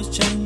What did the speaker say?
always change.